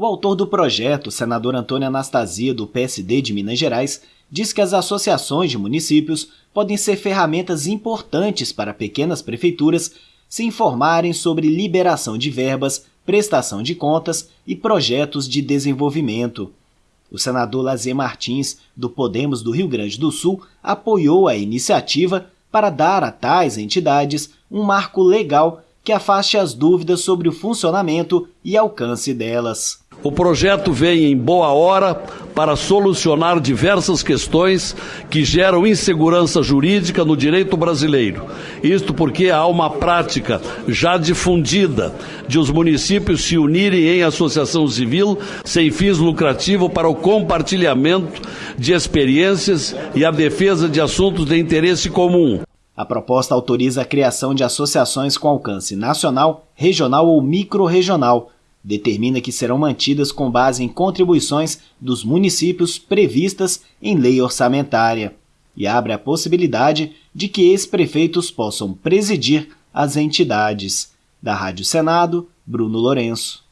O autor do projeto, senador Antônio Anastasia, do PSD de Minas Gerais, diz que as associações de municípios podem ser ferramentas importantes para pequenas prefeituras se informarem sobre liberação de verbas, prestação de contas e projetos de desenvolvimento. O senador Lazier Martins, do Podemos do Rio Grande do Sul, apoiou a iniciativa para dar a tais entidades um marco legal que afaste as dúvidas sobre o funcionamento e alcance delas. O projeto vem em boa hora para solucionar diversas questões que geram insegurança jurídica no direito brasileiro. Isto porque há uma prática já difundida de os municípios se unirem em associação civil sem fins lucrativos para o compartilhamento de experiências e a defesa de assuntos de interesse comum. A proposta autoriza a criação de associações com alcance nacional, regional ou microrregional determina que serão mantidas com base em contribuições dos municípios previstas em lei orçamentária e abre a possibilidade de que ex-prefeitos possam presidir as entidades. Da Rádio Senado, Bruno Lourenço.